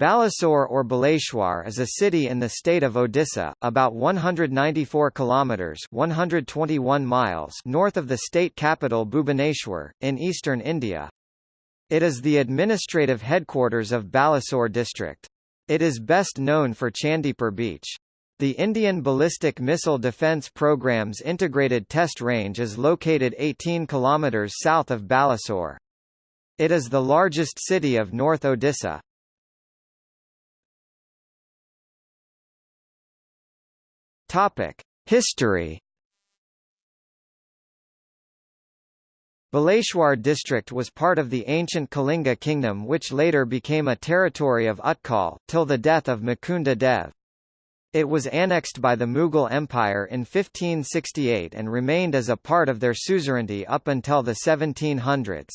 Balasore or Baleshwar is a city in the state of Odisha, about 194 kilometers (121 miles) north of the state capital Bhubaneswar in eastern India. It is the administrative headquarters of Balasore district. It is best known for Chandipur beach. The Indian Ballistic Missile Defence Programme's integrated test range is located 18 kilometers south of Balasore. It is the largest city of North Odisha. Topic: History. Baleshwar district was part of the ancient Kalinga kingdom which later became a territory of Utkal, till the death of Mukunda Dev. It was annexed by the Mughal Empire in 1568 and remained as a part of their suzerainty up until the 1700s.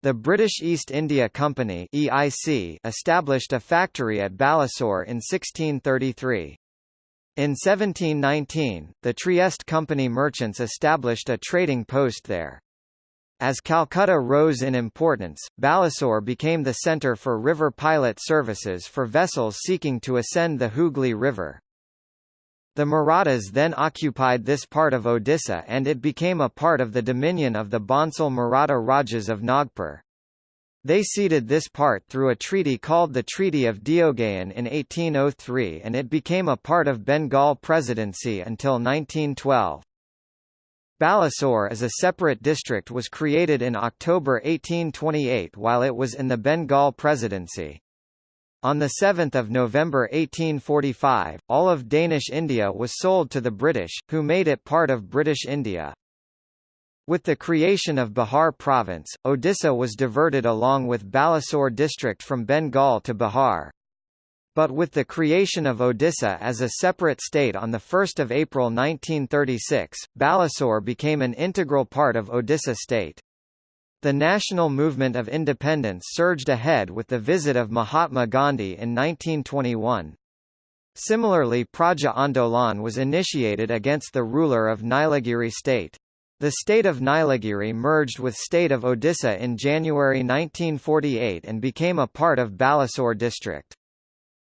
The British East India Company EIC established a factory at Balasore in 1633. In 1719, the Trieste Company merchants established a trading post there. As Calcutta rose in importance, Balasore became the centre for river pilot services for vessels seeking to ascend the Hooghly River. The Marathas then occupied this part of Odisha and it became a part of the dominion of the Bhonsle Maratha Rajas of Nagpur. They ceded this part through a treaty called the Treaty of Deogaon in 1803 and it became a part of Bengal Presidency until 1912. Balasore as a separate district was created in October 1828 while it was in the Bengal Presidency. On 7 November 1845, all of Danish India was sold to the British, who made it part of British India. With the creation of Bihar province, Odisha was diverted along with Balasore district from Bengal to Bihar. But with the creation of Odisha as a separate state on 1 April 1936, Balasore became an integral part of Odisha state. The national movement of independence surged ahead with the visit of Mahatma Gandhi in 1921. Similarly Praja Andolan was initiated against the ruler of Nilagiri state. The state of Nilagiri merged with state of Odisha in January 1948 and became a part of Balasore district.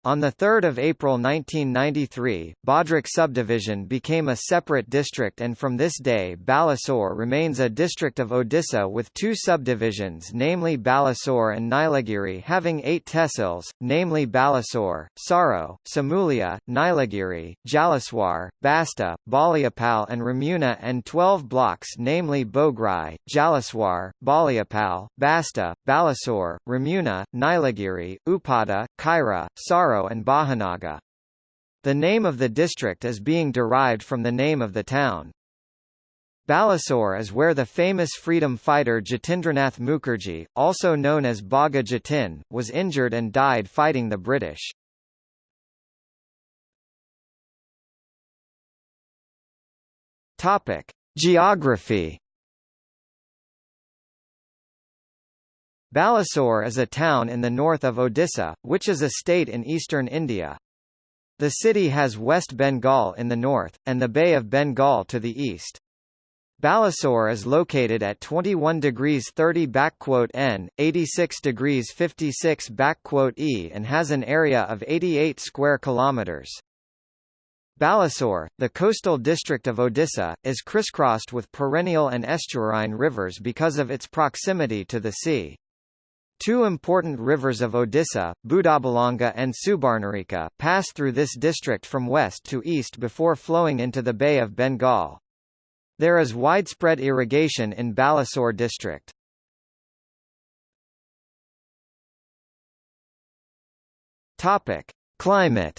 On 3 April 1993, Bhadrak subdivision became a separate district and from this day Balasore remains a district of Odisha with two subdivisions namely Balasore and Nilagiri having eight tehsils, namely Balasore, Soro, Simulia, Nilagiri, Jalaswar, Basta, Baliapal and Ramuna and 12 blocks namely Bograi, Jalaswar, Baliapal, Basta, Balasore, Ramuna, Nilagiri, Upada, Khaira, Soro and Bahanaga. The name of the district is being derived from the name of the town. Balasore is where the famous freedom fighter Jatindranath Mukherjee, also known as Bhaga Jatin, was injured and died fighting the British. Topic: Geography Balasore is a town in the north of Odisha, which is a state in eastern India. The city has West Bengal in the north, and the Bay of Bengal to the east. Balasore is located at 21 degrees 30 N, 86 degrees 56 E and has an area of 88 square kilometers. Balasore, the coastal district of Odisha, is crisscrossed with perennial and estuarine rivers because of its proximity to the sea. Two important rivers of Odisha, Budabalanga and Subarnarekha, pass through this district from west to east before flowing into the Bay of Bengal. There is widespread irrigation in Balasore district. Topic: Climate.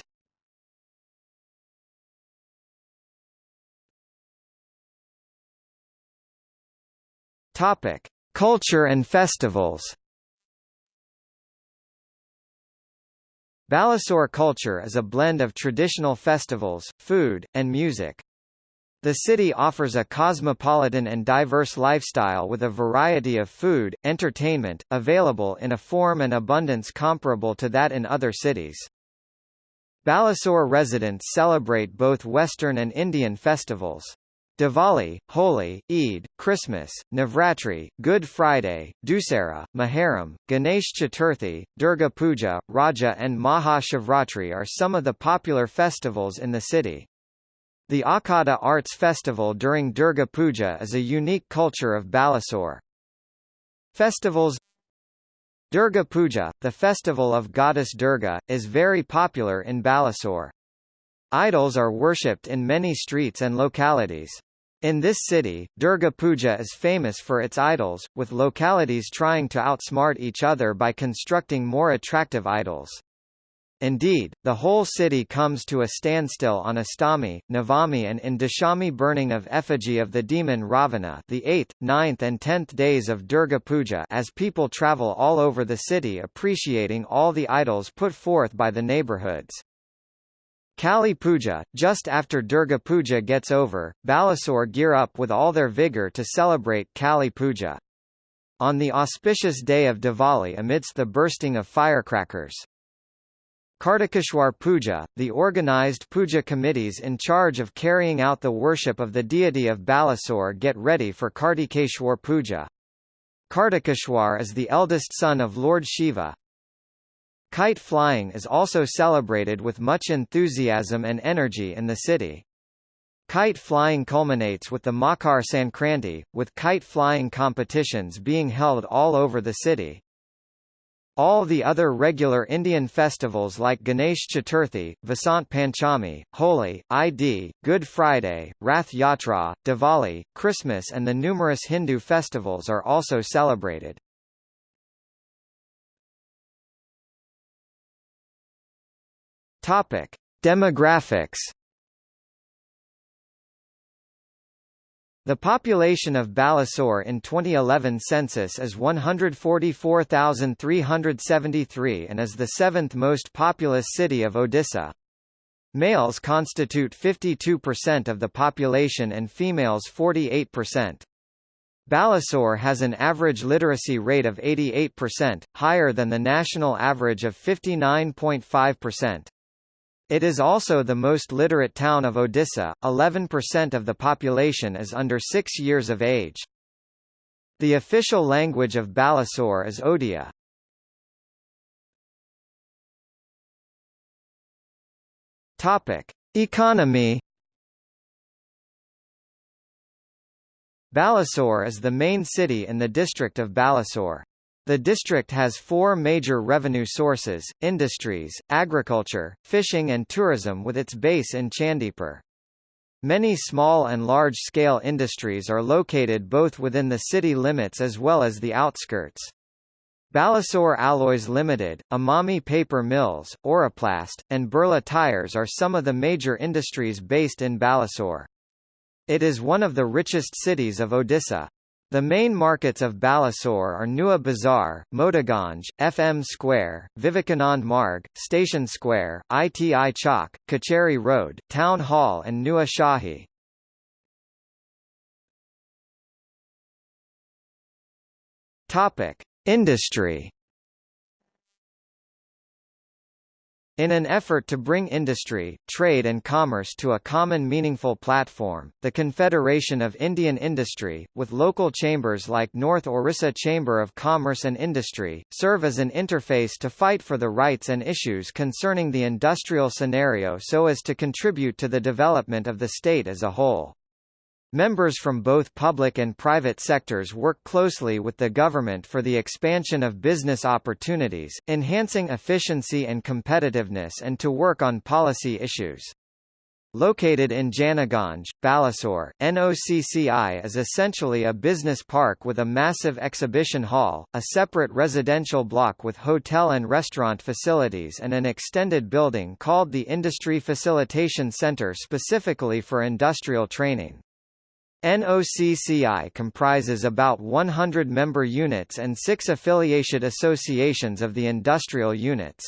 Topic: Culture and festivals. Balasore culture is a blend of traditional festivals, food, and music. The city offers a cosmopolitan and diverse lifestyle with a variety of food, entertainment, available in a form and abundance comparable to that in other cities. Balasore residents celebrate both Western and Indian festivals. Diwali, Holi, Eid, Christmas, Navratri, Good Friday, Dussehra, Muharram, Ganesh Chaturthi, Durga Puja, Raja and Maha Shivratri are some of the popular festivals in the city. The Akhada Arts Festival during Durga Puja is a unique culture of Balasore. Festivals Durga Puja, the festival of goddess Durga, is very popular in Balasore. Idols are worshipped in many streets and localities. In this city, Durga Puja is famous for its idols, with localities trying to outsmart each other by constructing more attractive idols. Indeed, the whole city comes to a standstill on Astami, Navami and in Dashami burning of effigy of the demon Ravana the 8th, 9th and 10th days of Durga Puja as people travel all over the city appreciating all the idols put forth by the neighborhoods. Kali Puja, just after Durga Puja gets over, Balasore gear up with all their vigor to celebrate Kali Puja. On the auspicious day of Diwali amidst the bursting of firecrackers. Kartikeshwar Puja, the organized puja committees in charge of carrying out the worship of the deity of Balasore get ready for Kartikeshwar Puja. Kartikeshwar is the eldest son of Lord Shiva, Kite flying is also celebrated with much enthusiasm and energy in the city. Kite flying culminates with the Makar Sankranti, with kite flying competitions being held all over the city. All the other regular Indian festivals like Ganesh Chaturthi, Vasant Panchami, Holi, Id, Good Friday, Rath Yatra, Diwali, Christmas and the numerous Hindu festivals are also celebrated. Topic: Demographics. The population of Balasore in 2011 census is 144,373 and is the seventh most populous city of Odisha. Males constitute 52% of the population and females 48%. Balasore has an average literacy rate of 88%, higher than the national average of 59.5%. It is also the most literate town of Odisha, 11% of the population is under 6 years of age. The official language of Balasore is Odia. Topic: Economy Balasore is the main city in the district of Balasore. The district has four major revenue sources, industries, agriculture, fishing and tourism with its base in Chandipur. Many small and large-scale industries are located both within the city limits as well as the outskirts. Balasore Alloys Limited, Emami Paper Mills, Oroplast, and Birla Tires are some of the major industries based in Balasore. It is one of the richest cities of Odisha. The main markets of Balasore are Nua Bazaar, Motiganj, FM Square, Vivekanand Marg, Station Square, ITI Chowk, Kacheri Road, Town Hall and Nua Shahi. Industry In an effort to bring industry, trade and commerce to a common meaningful platform, the Confederation of Indian Industry, with local chambers like North Orissa Chamber of Commerce and Industry, serve as an interface to fight for the rights and issues concerning the industrial scenario so as to contribute to the development of the state as a whole. Members from both public and private sectors work closely with the government for the expansion of business opportunities, enhancing efficiency and competitiveness and to work on policy issues. Located in Janaganj, Balasore, NOCCI is essentially a business park with a massive exhibition hall, a separate residential block with hotel and restaurant facilities and an extended building called the Industry Facilitation Center specifically for industrial training. NOCCI comprises about 100 member units and six affiliated associations of the industrial units.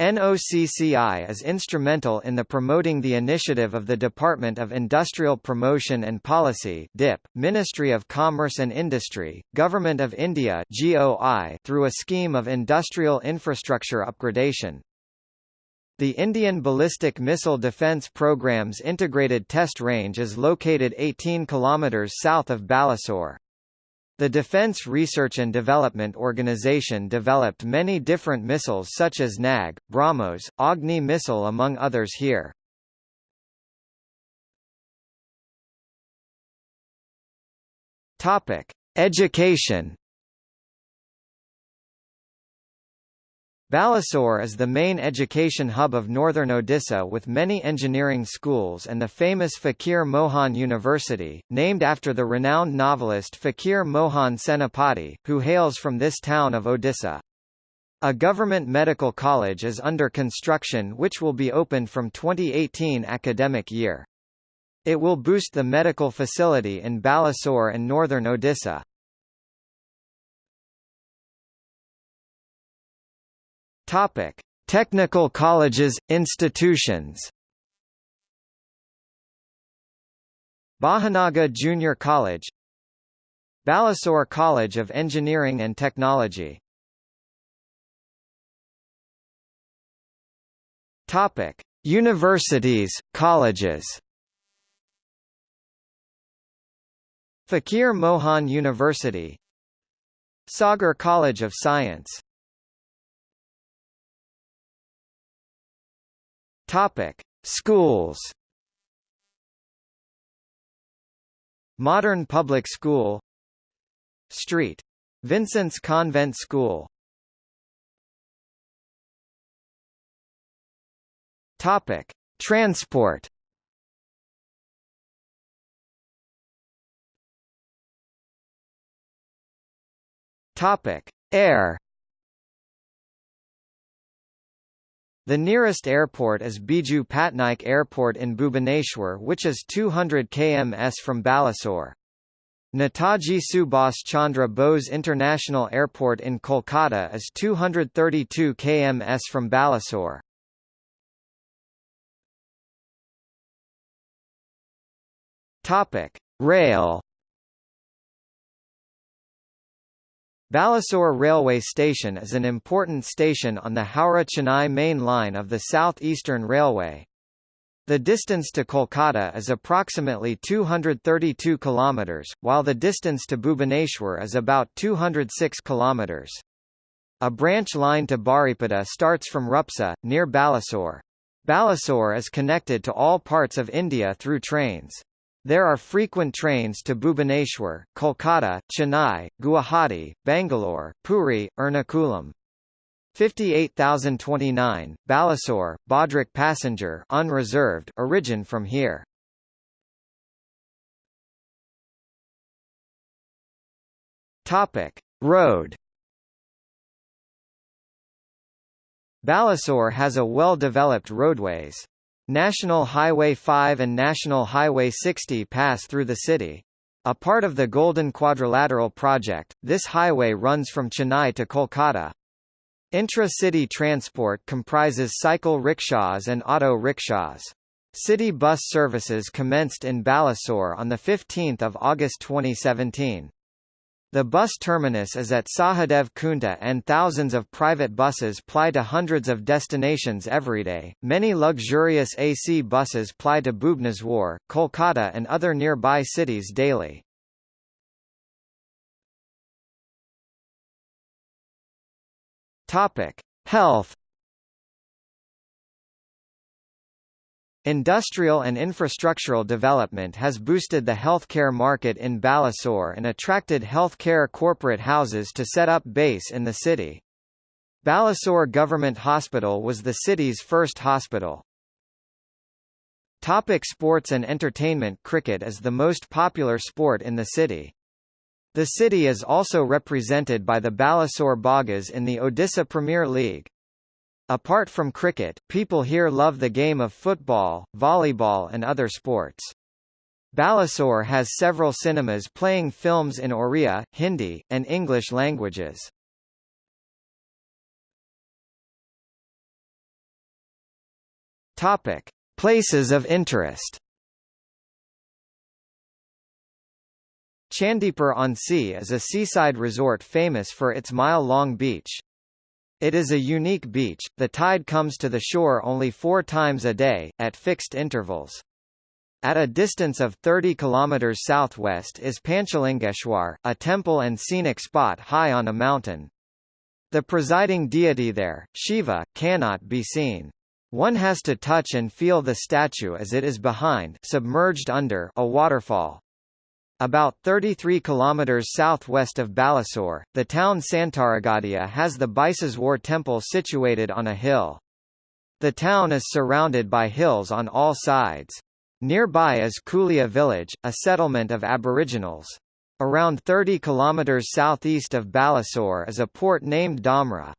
NOCCI is instrumental in the promoting the initiative of the Department of Industrial Promotion and Policy DIP, Ministry of Commerce and Industry, Government of India GOI through a scheme of industrial infrastructure upgradation. The Indian Ballistic Missile Defence Programme's integrated test range is located 18 km south of Balasore. The Defense Research and Development Organization developed many different missiles such as NAG, BrahMos, Agni missile among others here. Education Balasore is the main education hub of northern Odisha with many engineering schools and the famous Fakir Mohan University, named after the renowned novelist Fakir Mohan Senapati, who hails from this town of Odisha. A government medical college is under construction which will be opened from 2018 academic year. It will boost the medical facility in Balasore and northern Odisha. Topic: Technical colleges, institutions. Bahanaga Junior College. Balasore College of Engineering and Technology. Topic: Universities, colleges. Fakir Mohan University. Sagar College of Science Topic: Schools. Modern Public School Street. Vincent's Convent School Topic: Transport. Topic: Air. The nearest airport is Biju Patnaik Airport in Bhubaneswar which is 200 kms from Balasore. Netaji Subhas Chandra Bose International Airport in Kolkata is 232 kms from Balasore. Topic: Rail Balasore Railway Station is an important station on the Howrah-Chennai main line of the South Eastern Railway. The distance to Kolkata is approximately 232 km, while the distance to Bhubaneswar is about 206 km. A branch line to Baripada starts from Rupsa, near Balasore. Balasore is connected to all parts of India through trains. There are frequent trains to Bhubaneswar, Kolkata, Chennai, Guwahati, Bangalore, Puri, Ernakulam. 58029, Balasore, Bhadrak passenger unreserved origin from here. Topic: Road Balasore has a well-developed roadways. National Highway 5 and National Highway 60 pass through the city. A part of the Golden Quadrilateral project, this highway runs from Chennai to Kolkata. Intra-city transport comprises cycle rickshaws and auto rickshaws. City bus services commenced in Balasore on 15 August 2017. The bus terminus is at Sahadev Kunta and thousands of private buses ply to hundreds of destinations every day. Many luxurious AC buses ply to Bhubaneswar, Kolkata and other nearby cities daily. Topic: Health Industrial and infrastructural development has boosted the healthcare market in Balasore and attracted healthcare corporate houses to set up base in the city. Balasore Government Hospital was the city's first hospital. Topic sports and entertainment Cricket is the most popular sport in the city. The city is also represented by the Balasore Bagas in the Odisha Premier League. Apart from cricket, people here love the game of football, volleyball and other sports. Balasore has several cinemas playing films in Oriya, Hindi, and English languages. Topic: Places of interest. Chandipur on Sea is a seaside resort famous for its mile-long beach. It is a unique beach, the tide comes to the shore only four times a day, at fixed intervals. At a distance of 30 km southwest is Panchalingeshwar, a temple and scenic spot high on a mountain. The presiding deity there, Shiva, cannot be seen. One has to touch and feel the statue as it is behind submerged under a waterfall. About 33 kilometers southwest of Balasore, the town Santaragadia has the Biseswar temple situated on a hill. The town is surrounded by hills on all sides. Nearby is Kulia village, a settlement of Aboriginals. Around 30 kilometers southeast of Balasore is a port named Dhamra.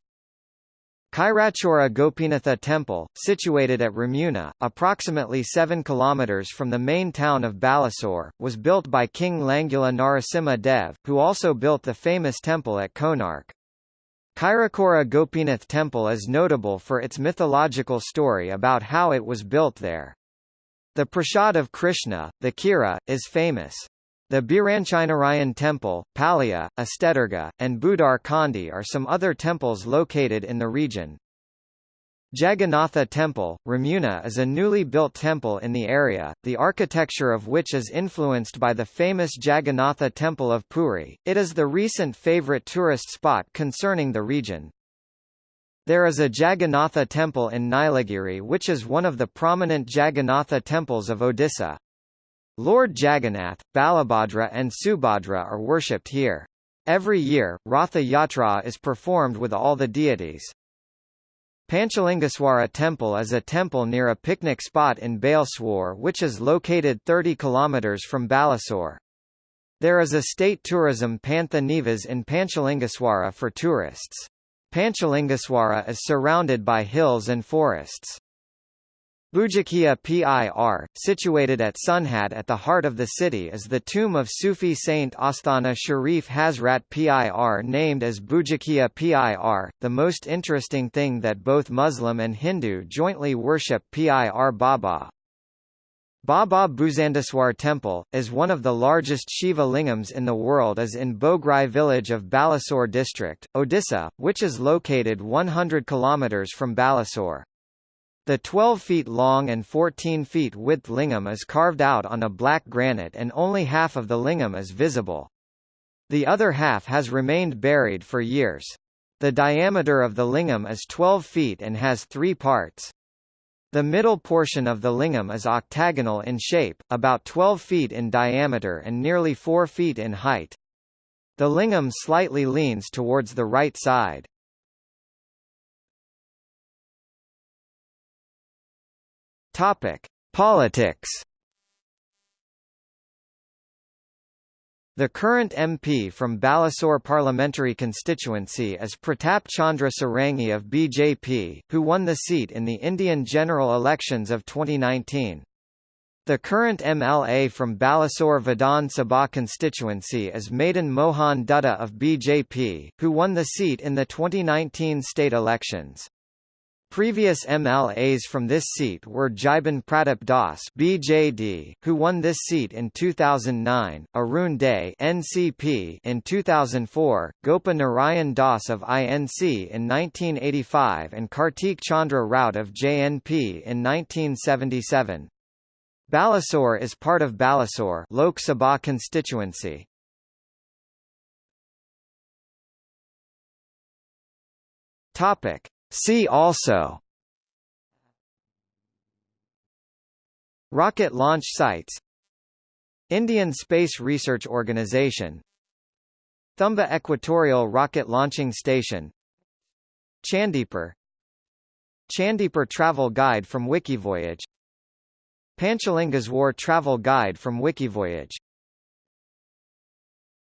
Khirachora Gopinatha Temple, situated at Ramuna, approximately 7 km from the main town of Balasore, was built by King Langula Narasimha Dev, who also built the famous temple at Konark. Kairakora Gopinath Temple is notable for its mythological story about how it was built there. The Prashad of Krishna, the Khira, is famous. The Biranchinarayan Temple, Palaya, Astedurga, and Budar Kandi are some other temples located in the region. Jagannatha Temple, Ramuna is a newly built temple in the area, the architecture of which is influenced by the famous Jagannatha Temple of Puri. It is the recent favorite tourist spot concerning the region. There is a Jagannatha temple in Nilagiri which is one of the prominent Jagannatha temples of Odisha. Lord Jagannath, Balabhadra and Subhadra are worshipped here. Every year, Ratha Yatra is performed with all the deities. Panchalingaswara Temple is a temple near a picnic spot in Baleswar which is located 30 km from Balasore. There is a state tourism Pantha Nivas in Panchalingaswara for tourists. Panchalingaswara is surrounded by hills and forests. Bujakia Pir, situated at Sunhat at the heart of the city is the tomb of Sufi saint Asthana Sharif Hazrat Pir named as Bujakia Pir. The most interesting thing that both Muslim and Hindu jointly worship Pir Baba. Baba Bhusandeswar Temple, is one of the largest Shiva lingams in the world is in Bograi village of Balasore district, Odisha, which is located 100 km from Balasore. The 12 feet long and 14 feet width lingam is carved out on a black granite and only half of the lingam is visible. The other half has remained buried for years. The diameter of the lingam is 12 feet and has three parts. The middle portion of the lingam is octagonal in shape, about 12 feet in diameter and nearly 4 feet in height. The lingam slightly leans towards the right side. Topic: Politics. The current MP from Balasore parliamentary constituency is Pratap Chandra Sarangi of BJP, who won the seat in the Indian general elections of 2019. The current MLA from Balasore Vidhan Sabha constituency is Madan Mohan Dutta of BJP, who won the seat in the 2019 state elections. Previous MLAs from this seat were Jiban Pratap Das (BJD), who won this seat in 2009, Arun Dey (NCP) in 2004, Gopa Narayan Das of INC in 1985, and Kartik Chandra Rout of JNP in 1977. Balasore is part of Balasore Lok Sabha constituency. Topic See also. Rocket launch sites. Indian Space Research Organisation Thumba Equatorial Rocket Launching Station. Chandipur Chandipur Travel Guide from Wikivoyage. Panchalingaswar Travel Guide from Wikivoyage